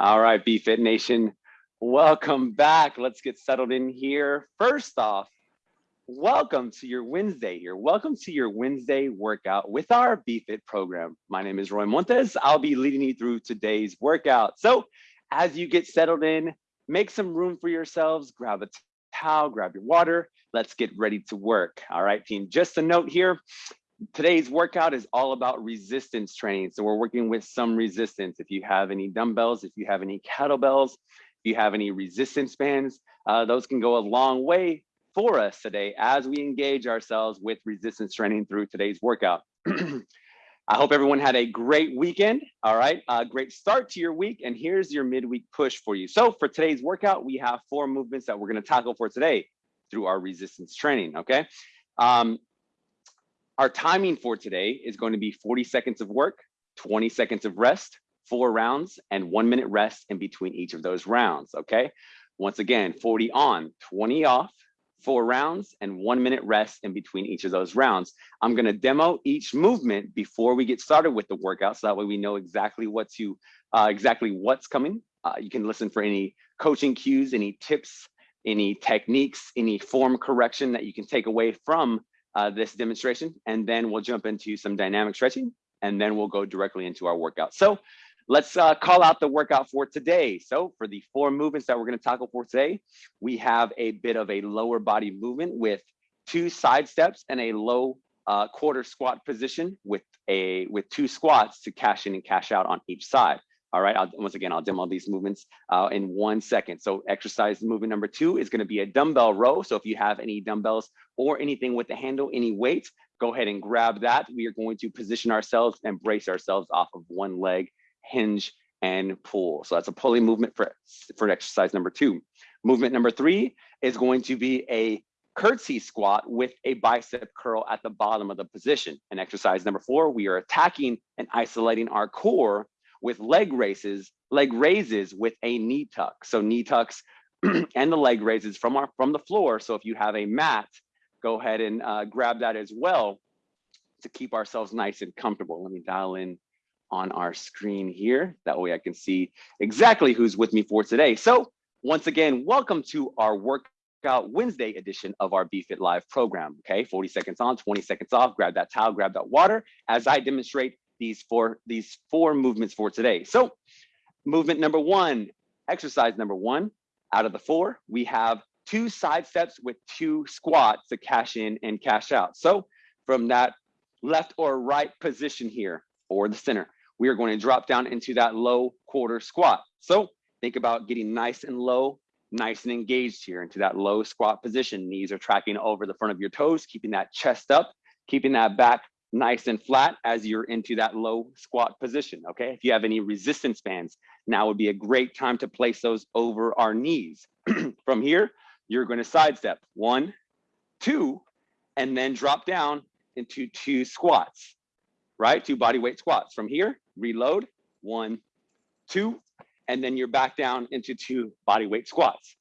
All right, BFit Nation, welcome back. Let's get settled in here. First off, welcome to your Wednesday here. Welcome to your Wednesday workout with our BFit program. My name is Roy Montes. I'll be leading you through today's workout. So as you get settled in, make some room for yourselves, grab a towel, grab your water. Let's get ready to work. All right, team, just a note here. Today's workout is all about resistance training. So we're working with some resistance. If you have any dumbbells, if you have any kettlebells, if you have any resistance bands, uh, those can go a long way for us today as we engage ourselves with resistance training through today's workout. I hope everyone had a great weekend. All right, great start to your week. And here's your midweek push for you. So for today's workout, we have four movements that we're gonna tackle for today through our resistance training, okay? Um, our timing for today is going to be 40 seconds of work, 20 seconds of rest, four rounds, and one minute rest in between each of those rounds, okay? Once again, 40 on, 20 off, four rounds, and one minute rest in between each of those rounds. I'm gonna demo each movement before we get started with the workout, so that way we know exactly what to, uh, exactly what's coming. Uh, you can listen for any coaching cues, any tips, any techniques, any form correction that you can take away from uh, this demonstration, and then we'll jump into some dynamic stretching, and then we'll go directly into our workout. So let's uh, call out the workout for today. So for the four movements that we're gonna tackle for today, we have a bit of a lower body movement with two side steps and a low uh, quarter squat position with a with two squats to cash in and cash out on each side. All right, I'll, once again, I'll demo these movements uh, in one second. So exercise movement number two is gonna be a dumbbell row. So if you have any dumbbells or anything with the handle, any weight, go ahead and grab that. We are going to position ourselves and brace ourselves off of one leg, hinge and pull. So that's a pulley movement for, for exercise number two. Movement number three is going to be a curtsy squat with a bicep curl at the bottom of the position. And exercise number four, we are attacking and isolating our core with leg raises, leg raises with a knee tuck. So knee tucks and the leg raises from our from the floor. So if you have a mat, go ahead and uh, grab that as well to keep ourselves nice and comfortable. Let me dial in on our screen here. That way I can see exactly who's with me for today. So once again, welcome to our workout Wednesday edition of our BFit Live program. Okay, 40 seconds on, 20 seconds off. Grab that towel, grab that water as I demonstrate these four these four movements for today. So movement number one, exercise number one, out of the four, we have two side steps with two squats to cash in and cash out. So from that left or right position here or the center, we are going to drop down into that low quarter squat. So think about getting nice and low, nice and engaged here into that low squat position. Knees are tracking over the front of your toes, keeping that chest up, keeping that back nice and flat as you're into that low squat position, okay? If you have any resistance bands, now would be a great time to place those over our knees. From here, you're gonna sidestep, one, two, and then drop down into two squats, right? Two body weight squats. From here, reload, one, two, and then you're back down into two body weight squats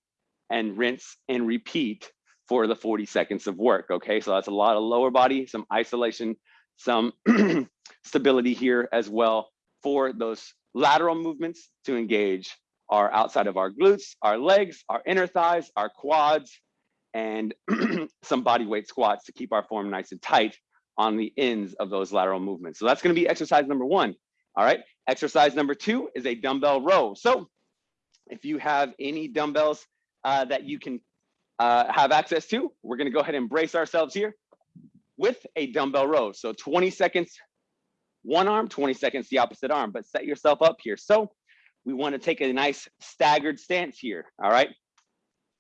and rinse and repeat for the 40 seconds of work, okay? So that's a lot of lower body, some isolation some stability here as well for those lateral movements to engage our outside of our glutes, our legs, our inner thighs, our quads, and some body weight squats to keep our form nice and tight on the ends of those lateral movements. So that's gonna be exercise number one. All right, exercise number two is a dumbbell row. So if you have any dumbbells uh, that you can uh, have access to, we're gonna go ahead and brace ourselves here with a dumbbell row. So 20 seconds, one arm, 20 seconds, the opposite arm, but set yourself up here. So we wanna take a nice staggered stance here, all right?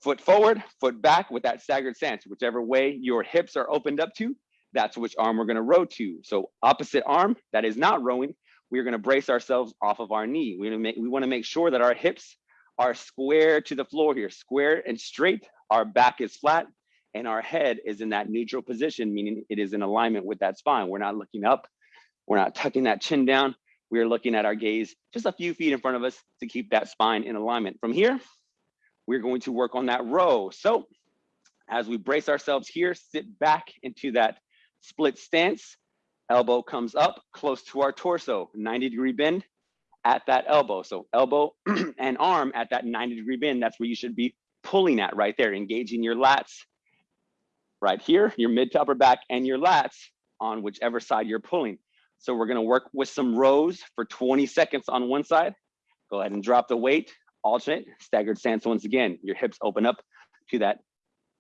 Foot forward, foot back with that staggered stance, whichever way your hips are opened up to, that's which arm we're gonna row to. So opposite arm that is not rowing, we're gonna brace ourselves off of our knee. We, make, we wanna make sure that our hips are square to the floor here, square and straight. Our back is flat, and our head is in that neutral position, meaning it is in alignment with that spine. We're not looking up, we're not tucking that chin down. We're looking at our gaze just a few feet in front of us to keep that spine in alignment. From here, we're going to work on that row. So as we brace ourselves here, sit back into that split stance, elbow comes up close to our torso, 90 degree bend. at that elbow. So elbow and arm at that 90 degree bend, that's where you should be pulling at right there, engaging your lats right here, your mid to upper back and your lats on whichever side you're pulling. So we're gonna work with some rows for 20 seconds on one side. Go ahead and drop the weight, alternate, staggered stance once again. Your hips open up to that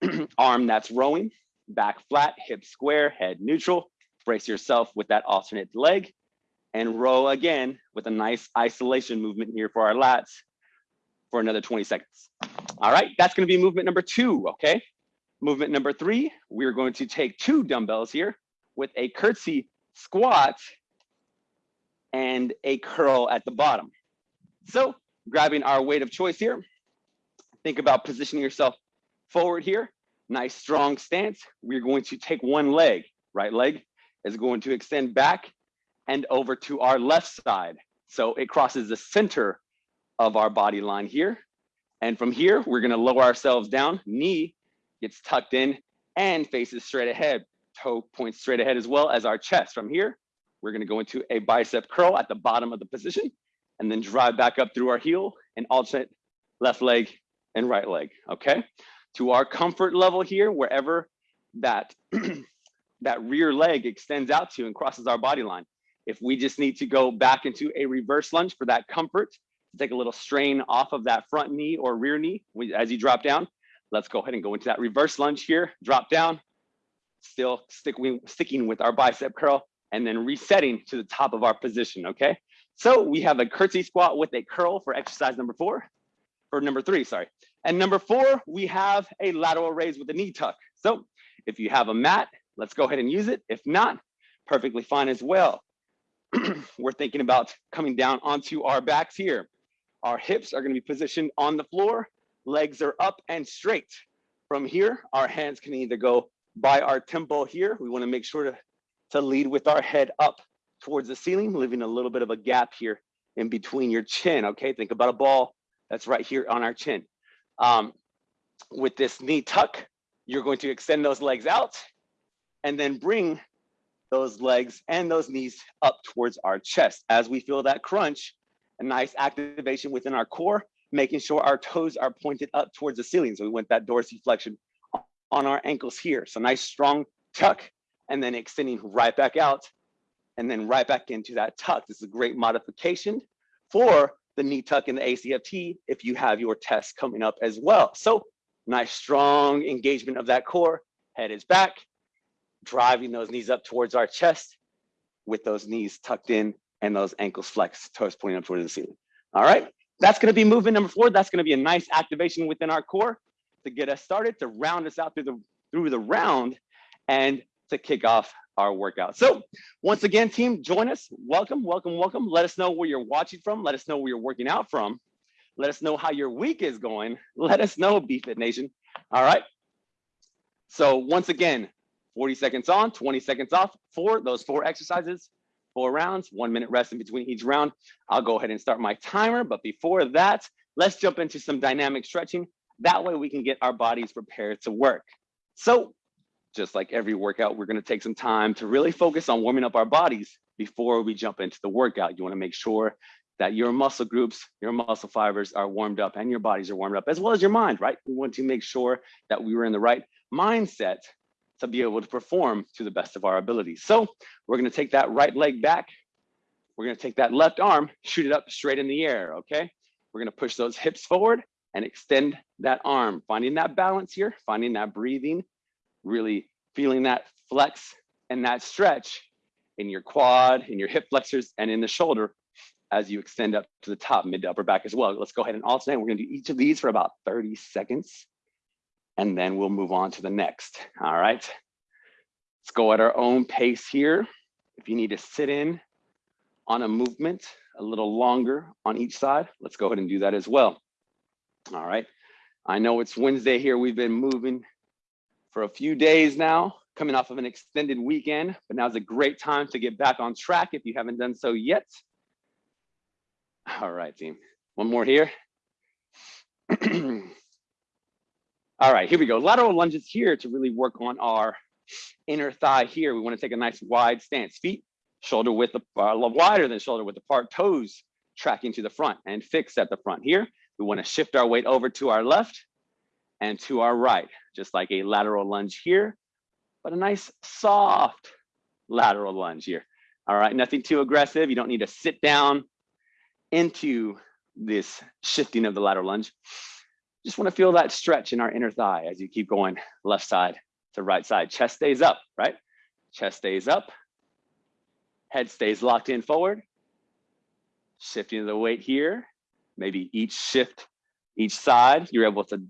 arm that's rowing, back flat, hips square, head neutral. Brace yourself with that alternate leg and row again with a nice isolation movement here for our lats for another 20 seconds. All right, that's gonna be movement number two, okay? Movement number three, we're going to take two dumbbells here with a curtsy squat and a curl at the bottom. So grabbing our weight of choice here, think about positioning yourself forward here, nice strong stance. We're going to take one leg, right leg is going to extend back and over to our left side. So it crosses the center of our body line here. And from here, we're gonna lower ourselves down, knee gets tucked in and faces straight ahead. Toe points straight ahead as well as our chest. From here, we're gonna go into a bicep curl at the bottom of the position and then drive back up through our heel and alternate left leg and right leg, okay? To our comfort level here, wherever that, that rear leg extends out to and crosses our body line. If we just need to go back into a reverse lunge for that comfort, to take a little strain off of that front knee or rear knee as you drop down, let's go ahead and go into that reverse lunge here, drop down, still sticking, sticking with our bicep curl, and then resetting to the top of our position, okay? So we have a curtsy squat with a curl for exercise number four, or number three, sorry. And number four, we have a lateral raise with a knee tuck. So if you have a mat, let's go ahead and use it. If not, perfectly fine as well. We're thinking about coming down onto our backs here. Our hips are gonna be positioned on the floor legs are up and straight. From here, our hands can either go by our temple here. We wanna make sure to, to lead with our head up towards the ceiling, leaving a little bit of a gap here in between your chin, okay? Think about a ball that's right here on our chin. Um, with this knee tuck, you're going to extend those legs out and then bring those legs and those knees up towards our chest. As we feel that crunch, a nice activation within our core, making sure our toes are pointed up towards the ceiling. So we want that dorsiflexion on our ankles here. So nice strong tuck and then extending right back out and then right back into that tuck. This is a great modification for the knee tuck in the ACFT if you have your test coming up as well. So nice strong engagement of that core, head is back, driving those knees up towards our chest with those knees tucked in and those ankles flexed, toes pointing up towards the ceiling. All right, that's gonna be movement number four. That's gonna be a nice activation within our core to get us started, to round us out through the, through the round and to kick off our workout. So once again, team, join us. Welcome, welcome, welcome. Let us know where you're watching from. Let us know where you're working out from. Let us know how your week is going. Let us know, BFit Nation. All right. So once again, 40 seconds on, 20 seconds off for those four exercises four rounds, one minute rest in between each round. I'll go ahead and start my timer. But before that, let's jump into some dynamic stretching. That way we can get our bodies prepared to work. So just like every workout, we're gonna take some time to really focus on warming up our bodies before we jump into the workout. You wanna make sure that your muscle groups, your muscle fibers are warmed up and your bodies are warmed up as well as your mind, right? We want to make sure that we were in the right mindset to be able to perform to the best of our abilities. So we're gonna take that right leg back. We're gonna take that left arm, shoot it up straight in the air, okay? We're gonna push those hips forward and extend that arm, finding that balance here, finding that breathing, really feeling that flex and that stretch in your quad, in your hip flexors, and in the shoulder as you extend up to the top, mid to upper back as well. Let's go ahead and alternate. We're gonna do each of these for about 30 seconds and then we'll move on to the next. All right. Let's go at our own pace here. If you need to sit in on a movement a little longer on each side, let's go ahead and do that as well. All right. I know it's Wednesday here. We've been moving for a few days now, coming off of an extended weekend, but now's a great time to get back on track if you haven't done so yet. All right, team. One more here. All right, here we go. Lateral lunges here to really work on our inner thigh here. We want to take a nice wide stance. Feet shoulder width uh, wider than shoulder width apart. Toes tracking to the front and fix at the front. Here, we wanna shift our weight over to our left and to our right, just like a lateral lunge here, but a nice soft lateral lunge here. All right, nothing too aggressive. You don't need to sit down into this shifting of the lateral lunge. Just wanna feel that stretch in our inner thigh as you keep going left side to right side. Chest stays up, right? Chest stays up. Head stays locked in forward. Shifting the weight here. Maybe each shift, each side, you're able to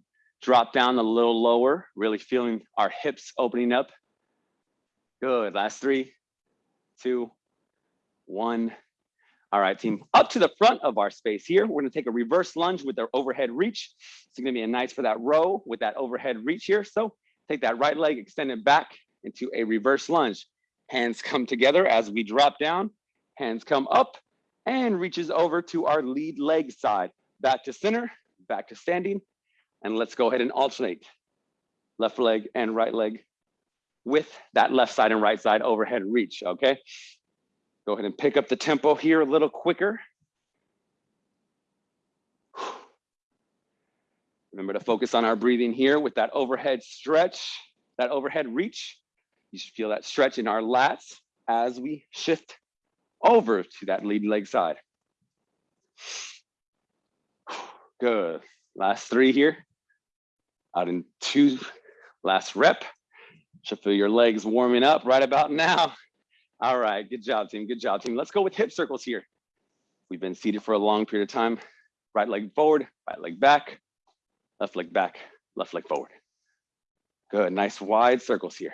drop down a little lower, really feeling our hips opening up. Good, last three, two, one. All right, team, up to the front of our space here. We're gonna take a reverse lunge with our overhead reach. It's gonna be a nice for that row with that overhead reach here. So take that right leg, extend it back into a reverse lunge. Hands come together as we drop down. Hands come up and reaches over to our lead leg side. Back to center, back to standing. And let's go ahead and alternate left leg and right leg with that left side and right side overhead reach, okay? Go ahead and pick up the tempo here a little quicker. Remember to focus on our breathing here with that overhead stretch, that overhead reach. You should feel that stretch in our lats as we shift over to that lead leg side. Good. Last three here. Out in two, last rep. Should feel your legs warming up right about now. All right, good job, team. Good job, team. Let's go with hip circles here. We've been seated for a long period of time. Right leg forward, right leg back, left leg back, left leg forward. Good, nice wide circles here.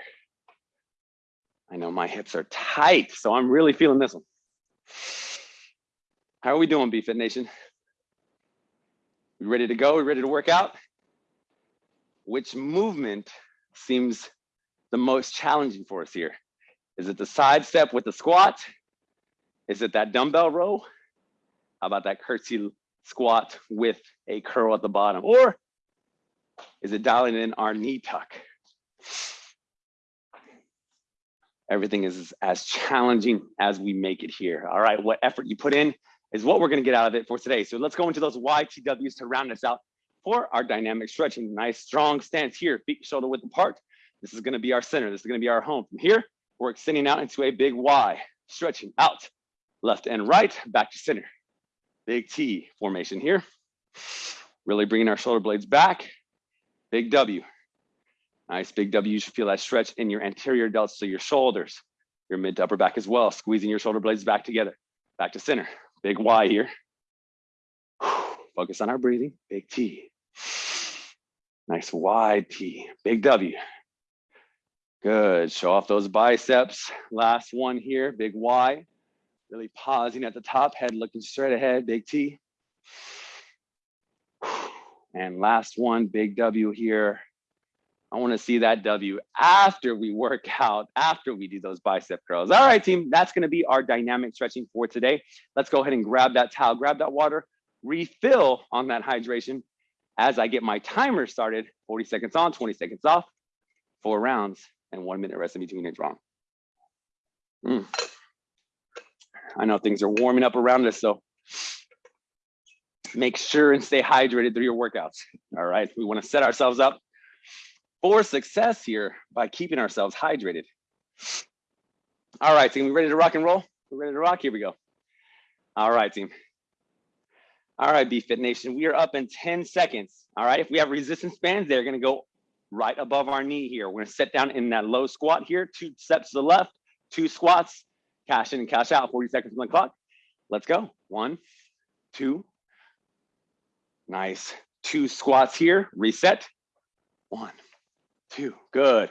I know my hips are tight, so I'm really feeling this one. How are we doing, BFit Nation? We ready to go? We ready to work out? Which movement seems the most challenging for us here? Is it the side step with the squat? Is it that dumbbell row? How about that curtsy squat with a curl at the bottom? Or is it dialing in our knee tuck? Everything is as challenging as we make it here. All right, what effort you put in is what we're gonna get out of it for today. So let's go into those YTWs to round us out for our dynamic stretching. Nice strong stance here, feet shoulder width apart. This is gonna be our center. This is gonna be our home. From here, we're extending out into a big Y, stretching out, left and right, back to center. Big T formation here. Really bringing our shoulder blades back. Big W. Nice big W. You should feel that stretch in your anterior delts, so your shoulders, your mid to upper back as well, squeezing your shoulder blades back together. Back to center. Big Y here. Focus on our breathing. Big T. Nice wide T. Big W. Good, show off those biceps. Last one here, big Y. Really pausing at the top, head looking straight ahead, big T. And last one, big W here. I wanna see that W after we work out, after we do those bicep curls. All right, team, that's gonna be our dynamic stretching for today. Let's go ahead and grab that towel, grab that water, refill on that hydration as I get my timer started, 40 seconds on, 20 seconds off, four rounds and one minute rest in between is wrong. Mm. I know things are warming up around us, so make sure and stay hydrated through your workouts. All right, we want to set ourselves up for success here by keeping ourselves hydrated. All right, team, we ready to rock and roll? We're ready to rock, here we go. All right, team. All right, BFit Nation, we are up in 10 seconds. All right, if we have resistance bands, they're gonna go right above our knee here. We're gonna sit down in that low squat here, two steps to the left, two squats, cash in and cash out, 40 seconds on the clock. Let's go. One, two, nice. Two squats here, reset. One, two, good.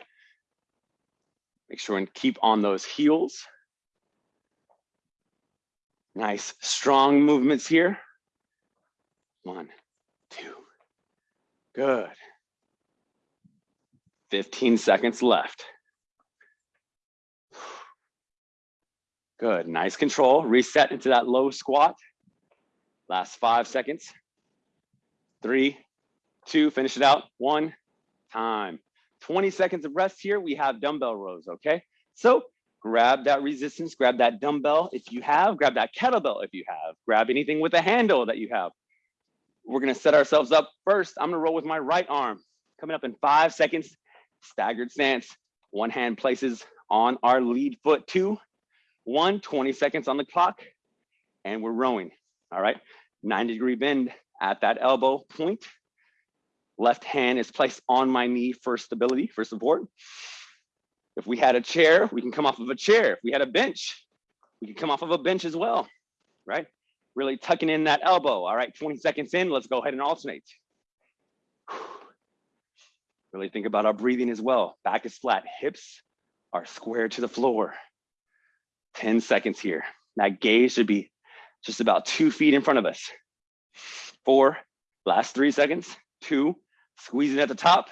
Make sure and keep on those heels. Nice, strong movements here. One, two, good. 15 seconds left. Good, nice control. Reset into that low squat. Last five seconds. Three, two, finish it out. One, time. 20 seconds of rest here. We have dumbbell rows, okay? So grab that resistance, grab that dumbbell if you have, grab that kettlebell if you have, grab anything with a handle that you have. We're gonna set ourselves up first. I'm gonna roll with my right arm. Coming up in five seconds, staggered stance. One hand places on our lead foot, two, one, 20 seconds on the clock, and we're rowing, all right? 90 degree bend at that elbow point. Left hand is placed on my knee for stability, for support. If we had a chair, we can come off of a chair. If we had a bench, we can come off of a bench as well, right? Really tucking in that elbow. All right, 20 seconds in, let's go ahead and alternate. Really think about our breathing as well. Back is flat, hips are square to the floor. 10 seconds here. That gaze should be just about two feet in front of us. Four, last three seconds, two, squeezing at the top,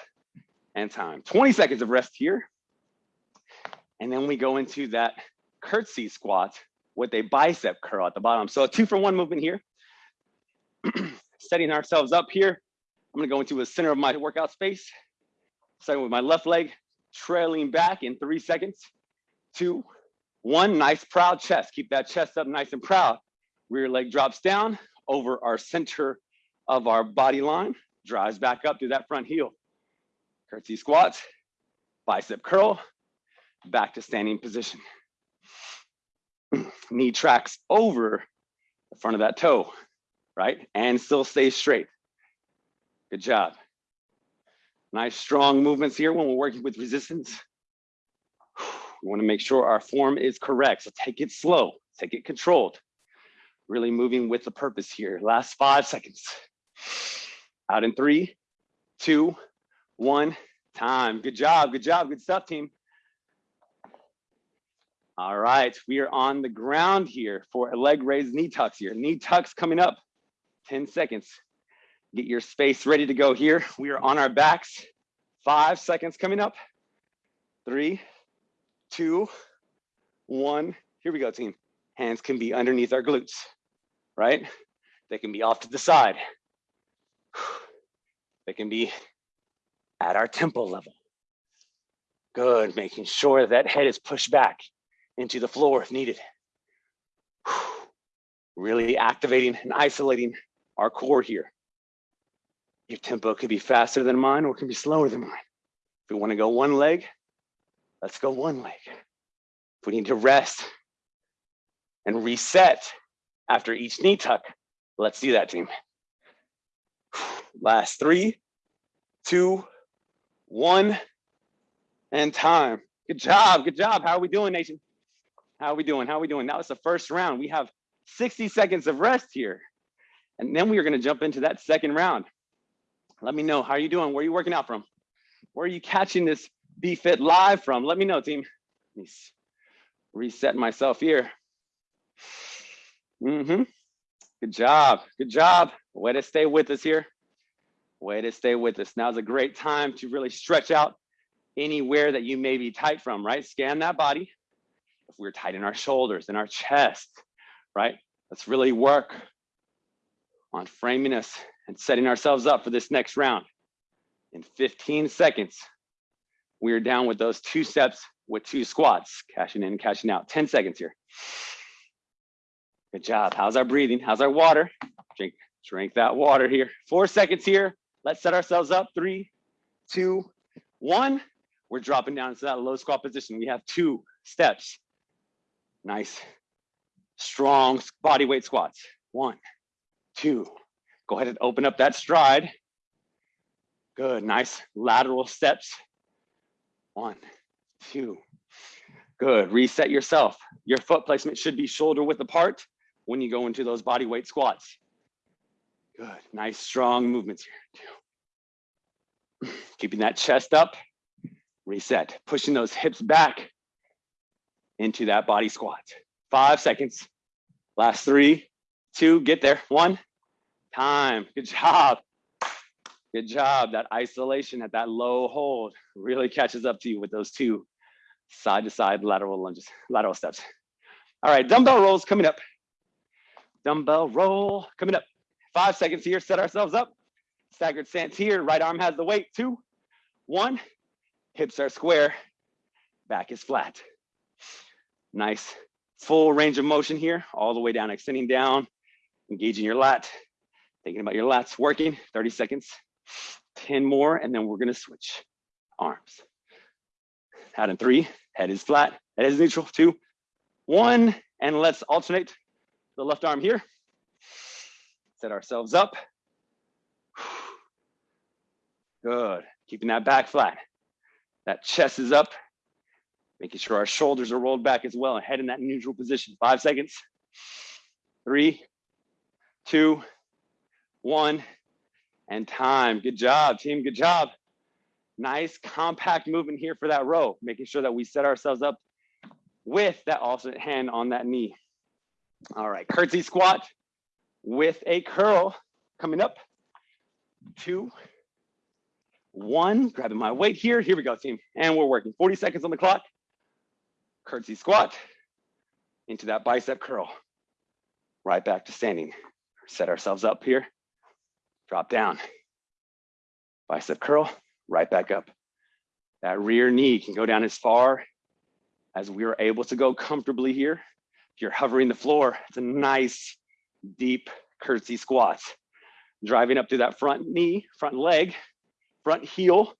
and time. 20 seconds of rest here. And then we go into that curtsy squat with a bicep curl at the bottom. So a two for one movement here. Setting ourselves up here. I'm gonna go into the center of my workout space. Starting with my left leg, trailing back in three seconds. Two, one, nice proud chest. Keep that chest up nice and proud. Rear leg drops down over our center of our body line, drives back up to that front heel. Curtsy squats, bicep curl, back to standing position. Knee tracks over the front of that toe, right? And still stay straight. Good job. Nice strong movements here when we're working with resistance. We wanna make sure our form is correct. So take it slow, take it controlled. Really moving with the purpose here. Last five seconds. Out in three, two, one, time. Good job, good job, good stuff, team. All right, we are on the ground here for a leg raise knee tucks here. Knee tucks coming up, 10 seconds. Get your space ready to go here. We are on our backs, five seconds coming up. Three, two, one. Here we go, team. Hands can be underneath our glutes, right? They can be off to the side. They can be at our temple level. Good, making sure that head is pushed back into the floor if needed. Really activating and isolating our core here. Your tempo could be faster than mine or it can be slower than mine. If we wanna go one leg, let's go one leg. If we need to rest and reset after each knee tuck, let's do that team. Last three, two, one, and time. Good job, good job. How are we doing, nation? How are we doing? How are we doing? That was the first round. We have 60 seconds of rest here. And then we are gonna jump into that second round. Let me know, how are you doing? Where are you working out from? Where are you catching this BFit live from? Let me know, team. Let me reset myself here. Mm-hmm. Good job, good job. Way to stay with us here. Way to stay with us. Now's a great time to really stretch out anywhere that you may be tight from, right? Scan that body if we're tight in our shoulders and our chest, right? Let's really work on framing us and setting ourselves up for this next round. In 15 seconds, we are down with those two steps with two squats, cashing in, cashing out. 10 seconds here. Good job. How's our breathing? How's our water? Drink, drink that water here. Four seconds here. Let's set ourselves up. Three, two, one. We're dropping down into that low squat position. We have two steps. Nice, strong body weight squats. One, two. Go ahead and open up that stride. Good, nice lateral steps. One, two. Good, reset yourself. Your foot placement should be shoulder width apart when you go into those body weight squats. Good, nice strong movements here. Keeping that chest up, reset. Pushing those hips back, into that body squat. Five seconds. Last three, two, get there. One, time. Good job. Good job. That isolation at that low hold really catches up to you with those two side to side lateral lunges, lateral steps. All right, dumbbell rows coming up. Dumbbell row coming up. Five seconds here, set ourselves up. Staggered stance here, right arm has the weight. Two, one, hips are square, back is flat. Nice full range of motion here, all the way down, extending down, engaging your lat, thinking about your lats working, 30 seconds, 10 more, and then we're gonna switch arms. Out in three, head is flat, head is neutral, two, one, and let's alternate the left arm here. Set ourselves up. Good, keeping that back flat. That chest is up, making sure our shoulders are rolled back as well. And head in that neutral position. Five seconds, three, two, one, and time. Good job, team, good job. Nice compact movement here for that row, making sure that we set ourselves up with that alternate hand on that knee. All right, curtsy squat with a curl coming up. Two, one, grabbing my weight here. Here we go, team. And we're working 40 seconds on the clock. Curtsy squat into that bicep curl. Right back to standing. Set ourselves up here. Drop down. Bicep curl, right back up. That rear knee can go down as far as we are able to go comfortably here. If you're hovering the floor, it's a nice, deep curtsy squat. Driving up through that front knee, front leg, front heel,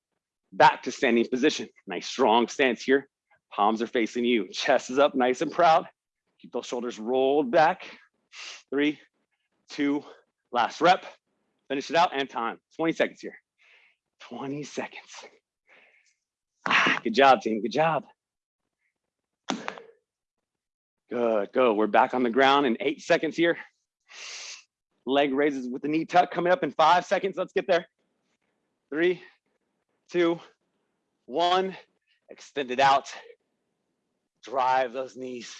back to standing position. Nice strong stance here. Palms are facing you. Chest is up nice and proud. Keep those shoulders rolled back. Three, two, last rep. Finish it out and time. 20 seconds here. 20 seconds. Ah, good job, team. Good job. Good, good. We're back on the ground in eight seconds here. Leg raises with the knee tuck coming up in five seconds. Let's get there. Three, two, one. Extend it out. Drive those knees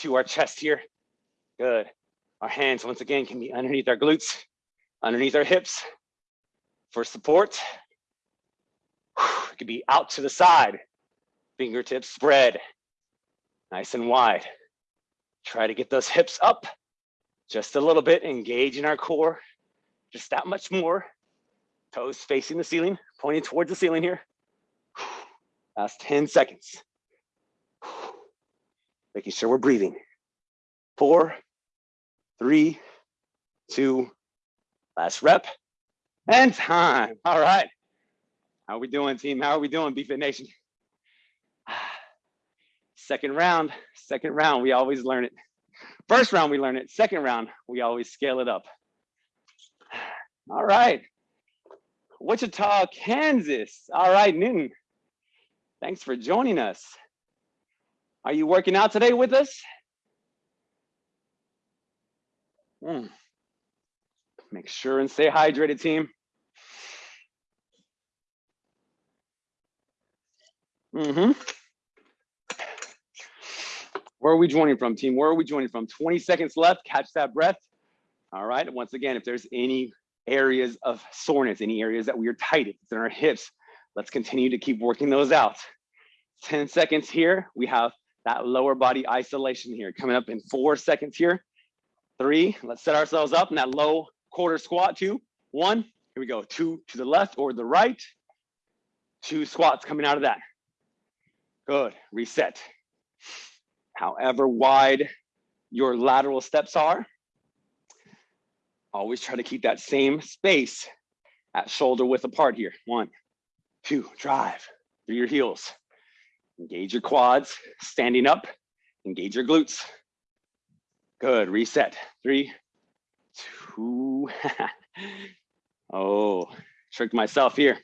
to our chest here. Good. Our hands, once again, can be underneath our glutes, underneath our hips for support. It could be out to the side. Fingertips spread, nice and wide. Try to get those hips up just a little bit, engage in our core, just that much more. Toes facing the ceiling, pointing towards the ceiling here. Last 10 seconds. Making sure we're breathing. Four, three, two, last rep, and time. All right. How are we doing, team? How are we doing, BFit Nation? Second round, second round, we always learn it. First round, we learn it. Second round, we always scale it up. All right. Wichita, Kansas. All right, Newton. Thanks for joining us. Are you working out today with us? Mm. Make sure and stay hydrated, team. Mm-hmm. Where are we joining from, team? Where are we joining from? 20 seconds left. Catch that breath. All right. Once again, if there's any areas of soreness, any areas that we are tight, in our hips, let's continue to keep working those out. 10 seconds here. We have that lower body isolation here coming up in four seconds here. Three, let's set ourselves up in that low quarter squat. Two, one, here we go. Two to the left or the right. Two squats coming out of that. Good, reset however wide your lateral steps are. Always try to keep that same space at shoulder width apart here. One, two, drive through your heels. Engage your quads, standing up, engage your glutes. Good, reset. Three, two, oh, tricked myself here.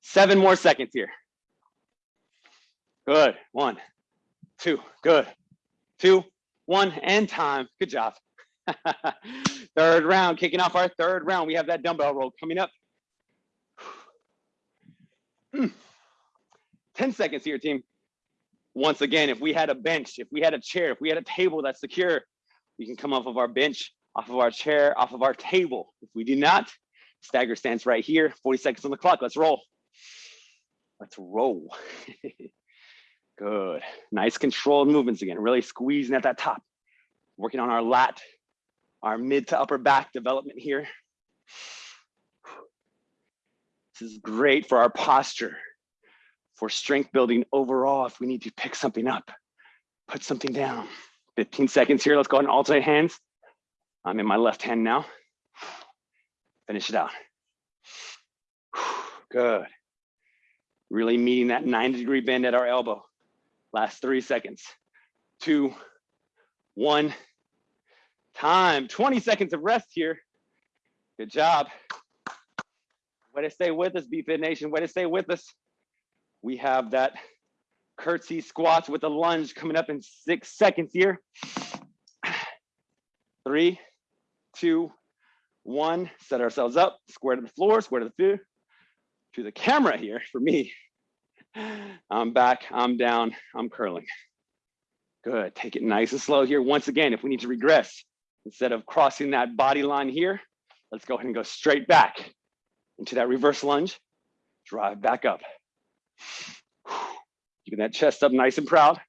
Seven more seconds here. Good, one, two, good. Two, one, and time. Good job. third round, kicking off our third round. We have that dumbbell row coming up. 10 seconds here, team. Once again, if we had a bench, if we had a chair, if we had a table that's secure, we can come off of our bench, off of our chair, off of our table. If we do not, stagger stance right here, 40 seconds on the clock. Let's roll. Let's roll. Good. Nice controlled movements again, really squeezing at that top. Working on our lat, our mid to upper back development here. This is great for our posture, for strength building overall if we need to pick something up. put something down. 15 seconds here. Let's go ahead and alternate hands. I'm in my left hand now. Finish it out. Good. Really meeting that 90 degree bend at our elbow. Last three seconds. Two, one, time. 20 seconds of rest here. Good job. Way to stay with us, BFit Nation. Way to stay with us. We have that curtsy squats with a lunge coming up in six seconds here. Three, two, one. Set ourselves up, square to the floor, square to the food, to the camera here for me. I'm back, I'm down, I'm curling. Good, take it nice and slow here. Once again, if we need to regress, instead of crossing that body line here, let's go ahead and go straight back into that reverse lunge, drive back up. Keeping that chest up nice and proud.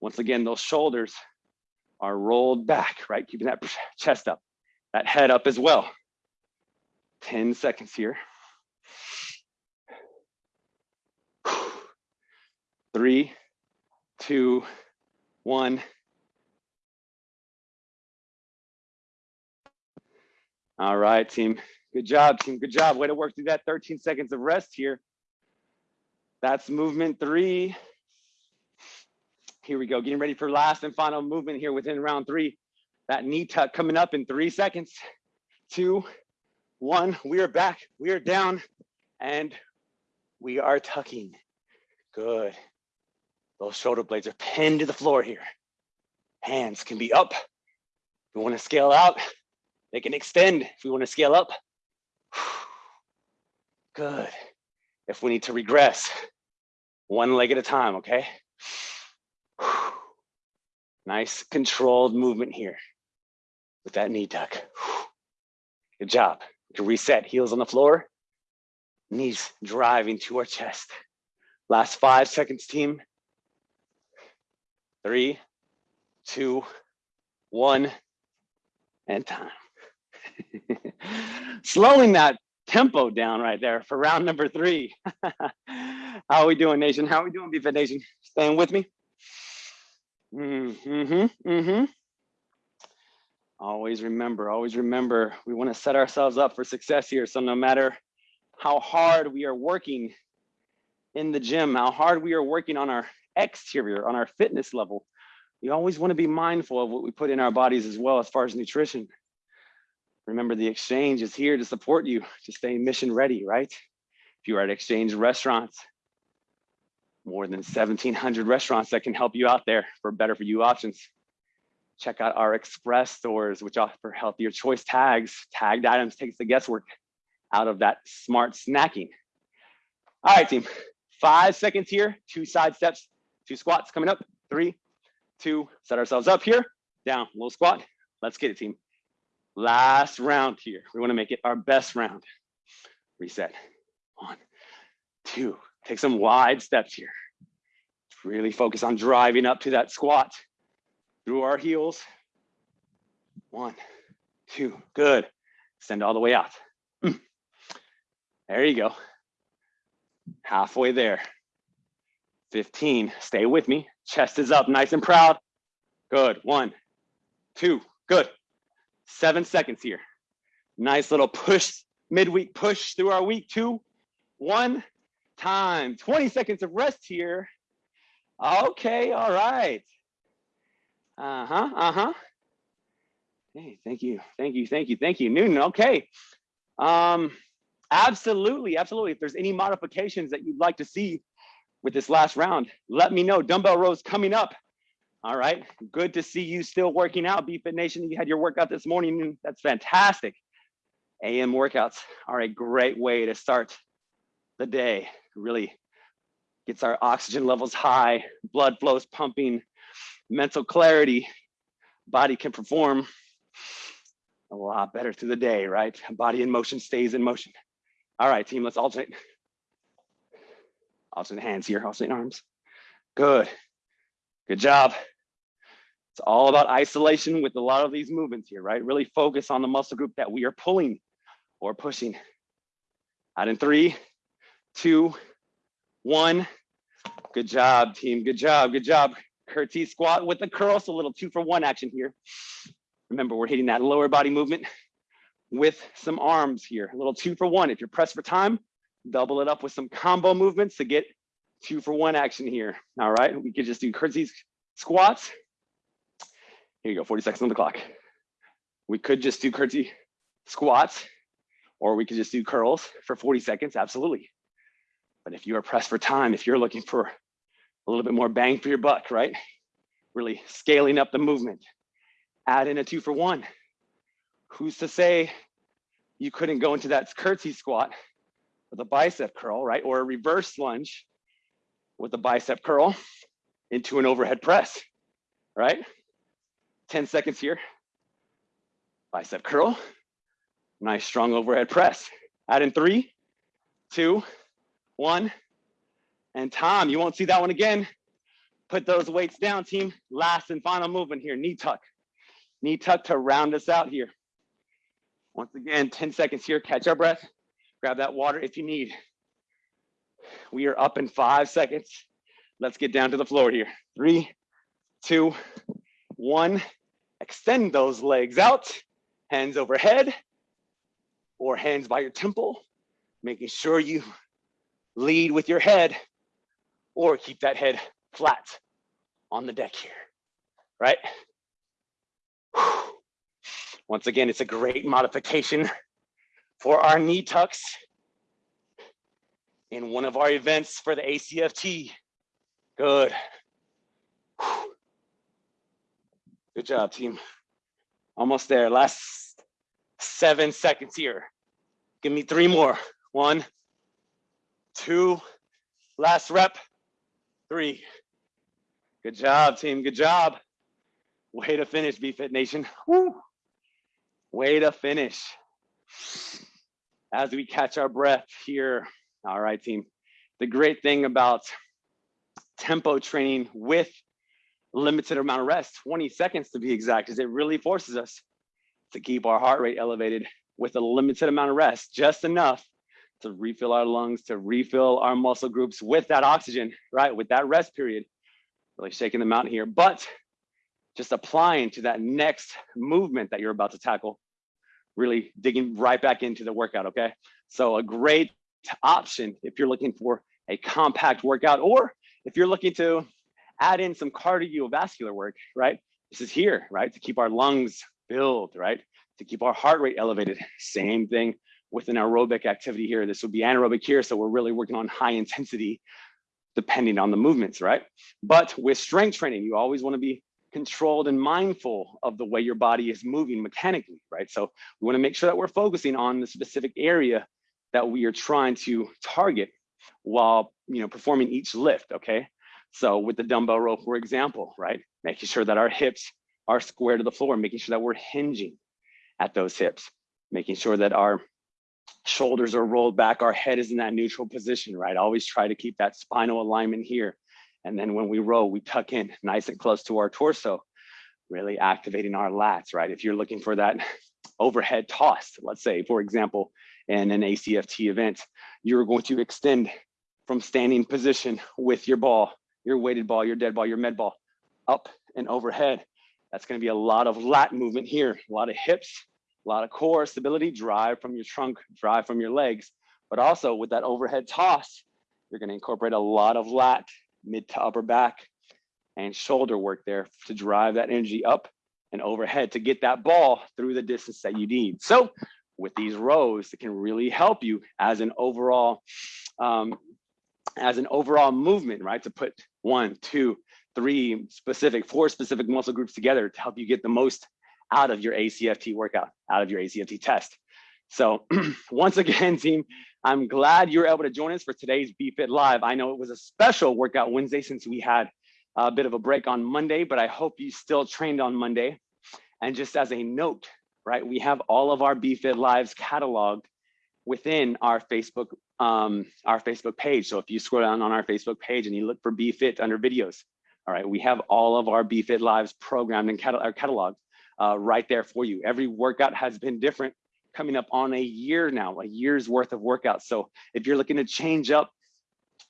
Once again, those shoulders are rolled back, right? Keeping that chest up, that head up as well. 10 seconds here. Three, two, one. All right, team. Good job, team. Good job. Way to work through that 13 seconds of rest here. That's movement three. Here we go, getting ready for last and final movement here within round three. That knee tuck coming up in three seconds. Two, one, we are back, we are down, and we are tucking. Good. Those shoulder blades are pinned to the floor here. Hands can be up. If we wanna scale out, they can extend if we wanna scale up. Good. If we need to regress, one leg at a time, okay? Nice controlled movement here with that knee tuck. Good job. To reset, heels on the floor, knees driving to our chest. Last five seconds, team. Three, two, one, and time. Slowing that tempo down right there for round number three. How are we doing, Nation? How are we doing, BFit Nation? Staying with me? Mm-hmm, mm-hmm. Always remember, always remember, we want to set ourselves up for success here. So no matter how hard we are working in the gym, how hard we are working on our exterior, on our fitness level, we always want to be mindful of what we put in our bodies as well as far as nutrition. Remember, the exchange is here to support you to stay mission ready, right? If you are at exchange restaurants, more than 1700 restaurants that can help you out there for better for you options. Check out our express stores, which offer healthier choice tags. Tagged items takes the guesswork out of that smart snacking. All right, team, five seconds here, two side steps, two squats coming up, three, two, set ourselves up here, down, little squat. Let's get it, team. Last round here. We wanna make it our best round. Reset, one, two, take some wide steps here. Really focus on driving up to that squat through our heels. One, two, good. Send all the way out. Hmm. There you go. Halfway there. 15, stay with me. Chest is up, nice and proud. Good, one, two, good. Seven seconds here. Nice little push, midweek push through our week two. One, time. 20 seconds of rest here. Okay, all right. Uh-huh, uh-huh. Hey, thank you, thank you, thank you, thank you. Newton, okay. Um, absolutely, absolutely. If there's any modifications that you'd like to see with this last round, let me know. Dumbbell rows coming up. All right, good to see you still working out, BFit Nation. You had your workout this morning, that's fantastic. AM workouts are a great way to start the day, really gets our oxygen levels high, blood flows pumping, mental clarity, body can perform a lot better through the day, right? Body in motion stays in motion. All right, team, let's alternate. Alternate hands here, alternate arms. Good, good job. It's all about isolation with a lot of these movements here, right? Really focus on the muscle group that we are pulling or pushing. Out in three, two, one. Good job, team. Good job. Good job. Curtsy squat with the curl. So a little two for one action here. Remember, we're hitting that lower body movement with some arms here. A little two for one. If you're pressed for time, double it up with some combo movements to get two for one action here. All right, we could just do curtsy squats. Here you go, 40 seconds on the clock. We could just do curtsy squats, or we could just do curls for 40 seconds, absolutely. But if you are pressed for time, if you're looking for a little bit more bang for your buck, right? Really scaling up the movement, add in a two for one. Who's to say you couldn't go into that curtsy squat with a bicep curl, right? Or a reverse lunge with a bicep curl into an overhead press, right? 10 seconds here. Bicep curl, nice strong overhead press. Add in three, two, one, and Tom, you won't see that one again. Put those weights down, team. Last and final movement here, knee tuck. Knee tuck to round us out here. Once again, 10 seconds here, catch our breath. Grab that water if you need. We are up in five seconds. Let's get down to the floor here. Three, two, one. Extend those legs out, hands overhead or hands by your temple, making sure you lead with your head or keep that head flat on the deck here, right? Once again, it's a great modification for our knee tucks in one of our events for the ACFT. Good. Good job, team. Almost there. Last seven seconds here. Give me three more. One, two, last rep three. Good job, team. Good job. Way to finish, BFit Nation. Woo. Way to finish. As we catch our breath here. All right, team. The great thing about tempo training with limited amount of rest, 20 seconds to be exact, is it really forces us to keep our heart rate elevated with a limited amount of rest, just enough to refill our lungs, to refill our muscle groups with that oxygen, right? With that rest period, really shaking them out here. But just applying to that next movement that you're about to tackle, really digging right back into the workout, okay? So a great option if you're looking for a compact workout or if you're looking to add in some cardiovascular work, right? This is here, right? To keep our lungs filled, right? To keep our heart rate elevated. Same thing with an aerobic activity here. This would be anaerobic here. So we're really working on high intensity depending on the movements, right? But with strength training, you always wanna be controlled and mindful of the way your body is moving mechanically, right? So we wanna make sure that we're focusing on the specific area that we are trying to target while you know performing each lift, okay? So with the dumbbell row, for example, right? Making sure that our hips are square to the floor, making sure that we're hinging at those hips, making sure that our shoulders are rolled back, our head is in that neutral position, right? Always try to keep that spinal alignment here. And then when we row, we tuck in nice and close to our torso, really activating our lats, right? If you're looking for that overhead toss, let's say, for example, in an ACFT event, you're going to extend from standing position with your ball, your weighted ball, your dead ball, your med ball, up and overhead. That's gonna be a lot of lat movement here, a lot of hips, a lot of core stability, drive from your trunk, drive from your legs, but also with that overhead toss, you're gonna incorporate a lot of lat, mid to upper back, and shoulder work there to drive that energy up and overhead to get that ball through the distance that you need. So with these rows, it can really help you as an overall, um, as an overall movement, right? To put one, two, three specific, four specific muscle groups together to help you get the most out of your ACFT workout, out of your ACFT test. So once again, team, I'm glad you were able to join us for today's BFit Live. I know it was a special workout Wednesday since we had a bit of a break on Monday, but I hope you still trained on Monday. And just as a note, right, we have all of our BFit Lives cataloged within our Facebook um, our Facebook page. So if you scroll down on our Facebook page and you look for BFit under videos, all right, we have all of our BFit Lives programmed and cataloged uh, right there for you. Every workout has been different coming up on a year now, a year's worth of workouts. So if you're looking to change up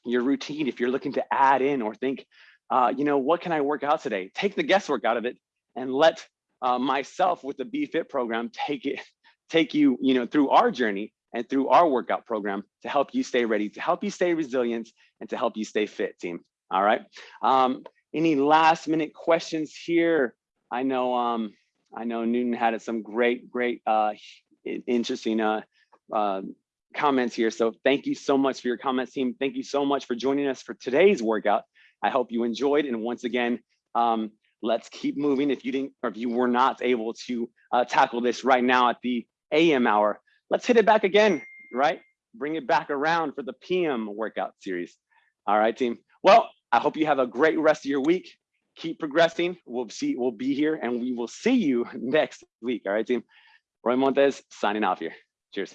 your routine, if you're looking to add in or think uh, you know, what can I work out today? Take the guesswork out of it and let uh, myself with the BFit program take it, take you, you know, through our journey and through our workout program to help you stay ready, to help you stay resilient, and to help you stay fit, team. All right. Um, any last minute questions here? I know, um, I know Newton had some great, great, uh, interesting uh, uh, comments here. So thank you so much for your comments, team. Thank you so much for joining us for today's workout. I hope you enjoyed. And once again, um, let's keep moving. If you didn't, or if you were not able to uh, tackle this right now at the AM hour, let's hit it back again, right? Bring it back around for the PM workout series. All right, team. Well, I hope you have a great rest of your week. Keep progressing. We'll see, we'll be here and we will see you next week. All right, team. Roy Montes signing off here. Cheers.